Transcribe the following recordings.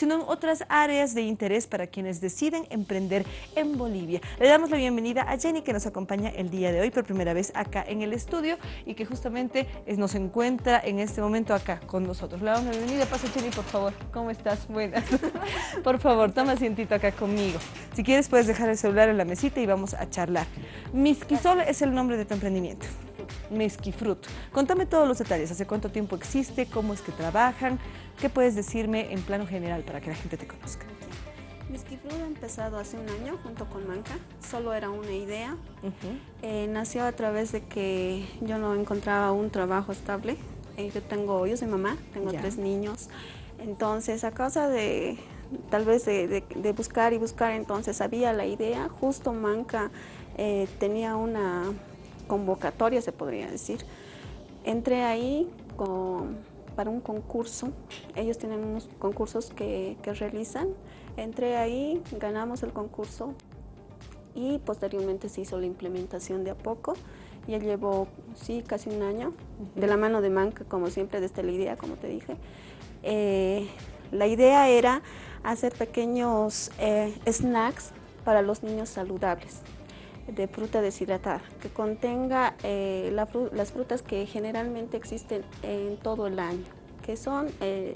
sino en otras áreas de interés para quienes deciden emprender en Bolivia. Le damos la bienvenida a Jenny que nos acompaña el día de hoy por primera vez acá en el estudio y que justamente nos encuentra en este momento acá con nosotros. Le damos la bienvenida. Pasa Jenny, por favor. ¿Cómo estás? Buenas. por favor, toma asientito acá conmigo. Si quieres puedes dejar el celular en la mesita y vamos a charlar. Misquisol es el nombre de tu emprendimiento. Mezquifrut. Contame todos los detalles, hace cuánto tiempo existe, cómo es que trabajan, qué puedes decirme en plano general para que la gente te conozca. Mezquifrut ha empezado hace un año junto con Manca, solo era una idea. Eh, nació a través de que yo no encontraba un trabajo estable. Eh, yo tengo, yo soy mamá, tengo tres niños. Entonces, a causa de, tal vez de, buscar y buscar, entonces había la idea, justo Manca eh, tenía una convocatoria, se podría decir. Entré ahí para un concurso, ellos tienen unos concursos que, realizan. Entré ahí, ganamos el concurso y posteriormente se hizo la implementación de a poco. Ya llevo, sí, casi un año, de la mano de Manca, como siempre, desde la idea, como te dije. Eh, la idea era hacer pequeños eh, snacks para los niños saludables de fruta deshidratada, que contenga eh, las frutas que generalmente existen en todo el año, que son, eh,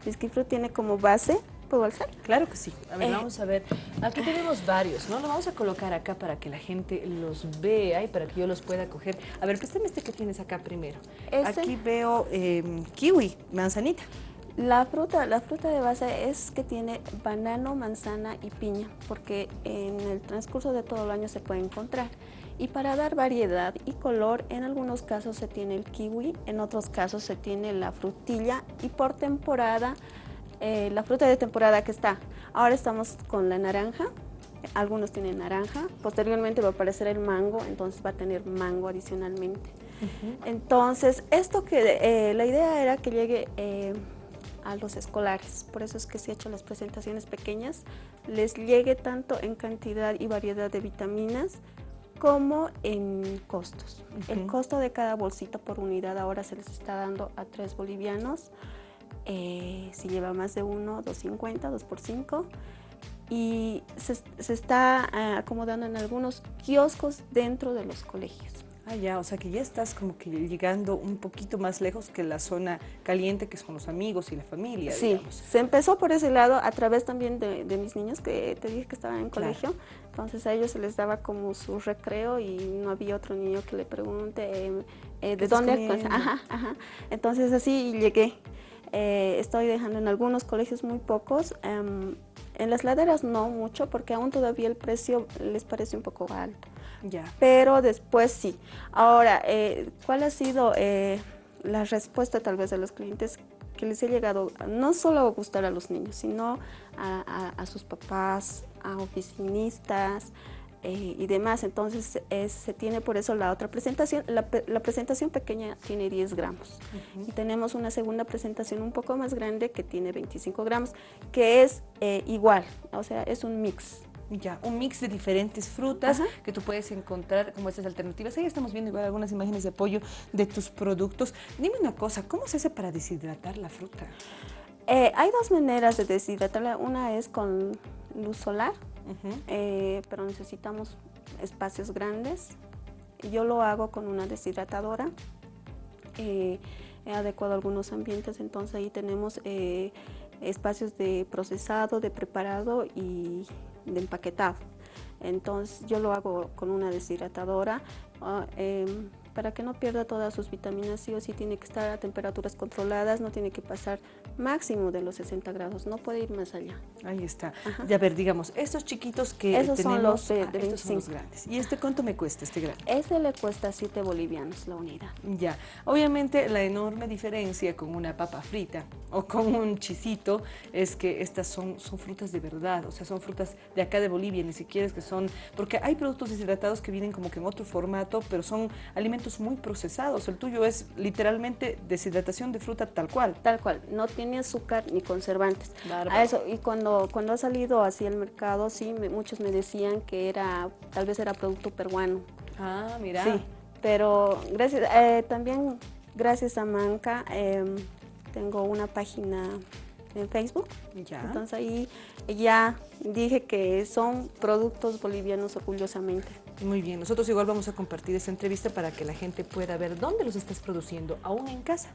Fruit tiene como base, ¿puedo alzar? Claro que sí. A ver, eh, vamos a ver. Aquí tenemos varios, ¿no? Lo vamos a colocar acá para que la gente los vea y para que yo los pueda coger. A ver, préstame este que tienes acá primero. Aquí veo em, kiwi, manzanita. La fruta, la fruta de base es que tiene banano, manzana y piña, porque en el transcurso de todo el año se puede encontrar. Y para dar variedad y color, en algunos casos se tiene el kiwi, en otros casos se tiene la frutilla y por temporada, eh, la fruta de temporada que está. Ahora estamos con la naranja, algunos tienen naranja, posteriormente va a aparecer el mango, entonces va a tener mango adicionalmente. Entonces, esto que eh, la idea era que llegue... Eh, a los escolares. Por eso es que se ha hecho las presentaciones pequeñas, les llegue tanto en cantidad y variedad de vitaminas como en costos. El costo de cada bolsita por unidad ahora se les está dando a 3 bolivianos. Eh, si lleva más de uno, 2.50, 2 por 5. Y se, se está eh, acomodando en algunos kioscos dentro de los colegios. Ah, ya, o sea que ya estás como que llegando un poquito más lejos que la zona caliente que son los amigos y la familia, Sí, se empezó por ese lado a través también de, mis niños que te dije que estaban en colegio. Entonces a ellos se les daba como su recreo y no había otro niño que le pregunte eh, eh, de dónde. Ajá, ajá. Entonces así llegué. Eh, estoy dejando en algunos colegios muy pocos. Em, en las laderas no mucho porque aún todavía el precio les parece un poco alto. Ya. Pero después sí. Ahora, eh, ¿cuál ha sido eh, la respuesta tal vez de los clientes que les ha llegado no solo a gustar a los niños, sino a sus papás, a oficinistas, eh, y demás. Entonces se tiene por eso la otra presentación. La, presentación pequeña tiene 10 gramos. Y tenemos una segunda presentación un poco más grande que tiene 25 gramos, que es eh, igual, o sea, es un mix. Ya, un mix de diferentes frutas que tú puedes encontrar como estas alternativas. Ahí estamos viendo igual algunas imágenes de apoyo de tus productos. Dime una cosa, ¿cómo se hace para deshidratar la fruta? Eh, hay dos maneras de deshidratarla. Una es con luz solar, eh, pero necesitamos espacios grandes. Yo lo hago con una deshidratadora. Eh, he adecuado algunos ambientes, entonces ahí tenemos eh, espacios de procesado, de preparado y de empaquetado. Entonces yo lo hago con una deshidratadora. Em, para que no pierda todas sus vitaminas, sí o sí tiene que estar a temperaturas controladas, no tiene que pasar máximo de los 60 grados, no puede ir más allá. Ahí está. Ya ver, digamos, estos chiquitos que Esos tenemos, son los de, ah, estos son los grandes. ¿Y este cuánto me cuesta, este grande? Ese le cuesta 7 bolivianos la unidad. Ya. Obviamente la enorme diferencia con una papa frita o con un chisito es que estas son, son frutas de verdad, o sea, son frutas de acá de Bolivia, ni siquiera es que son... Porque hay productos deshidratados que vienen como que en otro formato, pero son alimentos muy procesados. El tuyo es literalmente deshidratación de fruta tal cual. Tal cual, no tiene azúcar ni conservantes. A eso, y cuando, cuando ha salido así al mercado, sí, muchos me decían que era, tal vez era producto peruano. Ah, mira. Sí, pero gracias, eh, también gracias a Manca em, tengo una página en Facebook. Ya. Entonces ahí ya dije que son productos bolivianos orgullosamente. Muy bien, nosotros igual vamos a compartir esta entrevista para que la gente pueda ver dónde los estás produciendo, aún en casa.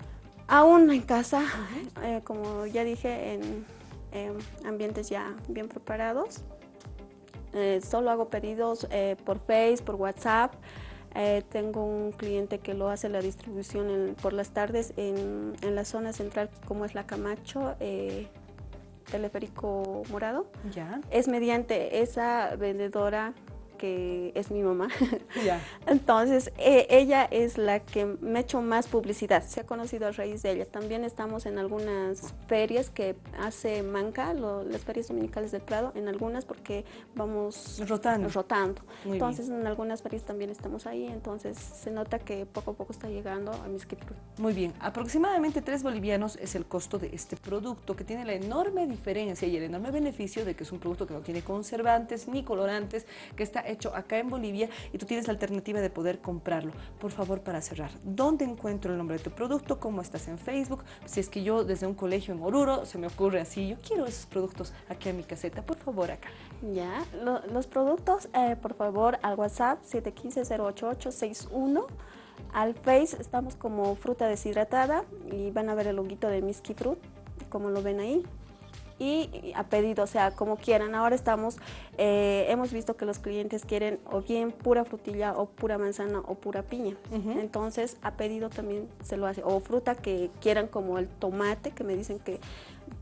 Aún en casa, eh, como ya dije, en, ambientes ya bien preparados. Eh, solo hago pedidos eh, por Facebook, por WhatsApp. tengo un cliente que lo hace la distribución por las tardes en, en, la zona central, como es la Camacho, teleférico morado. Ya. Es mediante esa vendedora que es mi mamá. Entonces, e, ella es la que me ha hecho más publicidad, se ha conocido a raíz de ella. También estamos en algunas ferias que hace Manca, las ferias dominicales del Prado, en algunas porque vamos rotando. rotando. entonces, en algunas ferias también estamos ahí, entonces se nota que poco a poco está llegando a mi escritura. Muy bien, aproximadamente 3 bolivianos es el costo de este producto que tiene la enorme diferencia y el enorme beneficio de que es un producto que no tiene conservantes ni colorantes, que está hecho acá en Bolivia y tú tienes alternativa de poder comprarlo. Por favor, para cerrar, ¿dónde encuentro el nombre de tu producto? ¿Cómo estás en Facebook? Si es que yo desde un colegio en Oruro se me ocurre así, yo quiero esos productos aquí en mi caseta, por favor acá. Ya, los productos, eh, por favor, al WhatsApp 715-08861. Al Face estamos como fruta deshidratada y van a ver el loguito de Miski Fruit, como lo ven ahí y a pedido, o sea, como quieran. Ahora estamos, eh, hemos visto que los clientes quieren o bien pura frutilla o pura manzana o pura piña. Entonces, a pedido también se lo hace. O fruta que quieran como el tomate, que me dicen que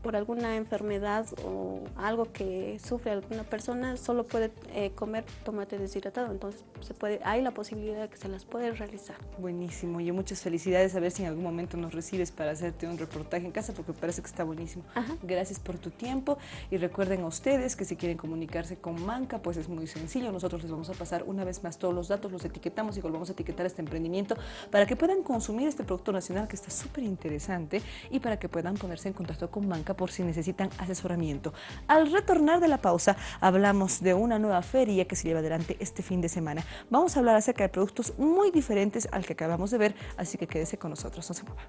por alguna enfermedad o algo que sufre alguna persona, solo puede eh, comer tomate deshidratado. Entonces, se puede, hay la posibilidad de que se las puede realizar. Buenísimo. Y muchas felicidades. A ver si en algún momento nos recibes para hacerte un reportaje en casa, porque parece que está buenísimo. Gracias por tu tiempo. Y recuerden a ustedes que si quieren comunicarse con Manca, pues es muy sencillo. Nosotros les vamos a pasar una vez más todos los datos, los etiquetamos y volvamos a etiquetar este emprendimiento para que puedan consumir este producto nacional que está súper interesante y para que puedan ponerse en contacto con Manca por si necesitan asesoramiento. Al retornar de la pausa, hablamos de una nueva feria que se lleva adelante este fin de semana. Vamos a hablar acerca de productos muy diferentes al que acabamos de ver, así que quédese con nosotros, no se mueva.